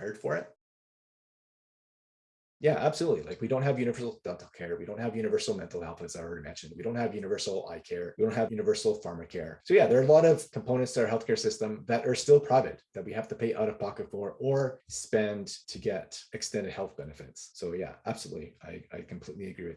prepared for it. Yeah, absolutely. Like we don't have universal dental care. We don't have universal mental health, as I already mentioned. We don't have universal eye care. We don't have universal pharma care. So yeah, there are a lot of components to our healthcare system that are still private that we have to pay out of pocket for or spend to get extended health benefits. So yeah, absolutely. I, I completely agree with.